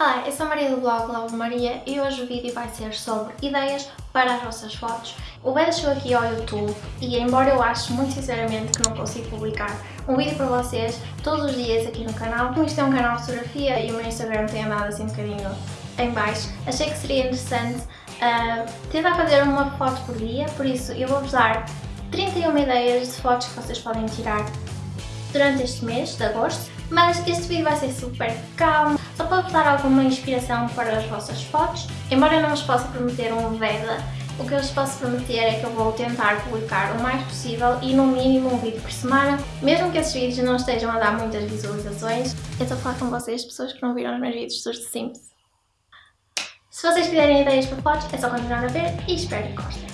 Olá, eu sou a Maria do blog Love Maria e hoje o vídeo vai ser sobre ideias para as vossas fotos. O vídeo chegou aqui ao YouTube e embora eu ache muito sinceramente que não consigo publicar um vídeo para vocês todos os dias aqui no canal, como isto é um canal de fotografia e o meu Instagram tem andado assim um bocadinho em baixo, achei que seria interessante uh, tentar fazer uma foto por dia, por isso eu vou-vos dar 31 ideias de fotos que vocês podem tirar durante este mês de agosto, mas este vídeo vai ser super calmo, só para vos dar alguma inspiração para as vossas fotos. Embora eu não vos possa prometer um veda, o que eu vos posso prometer é que eu vou tentar publicar o mais possível e no mínimo um vídeo por semana, mesmo que esses vídeos não estejam a dar muitas visualizações. Eu estou a falar com vocês, pessoas que não viram os meus vídeos dos Sims. Se vocês quiserem ideias para fotos, é só continuar a ver e espero que gostem.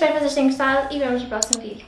Espero que vocês tenham gostado e vemos no próximo vídeo.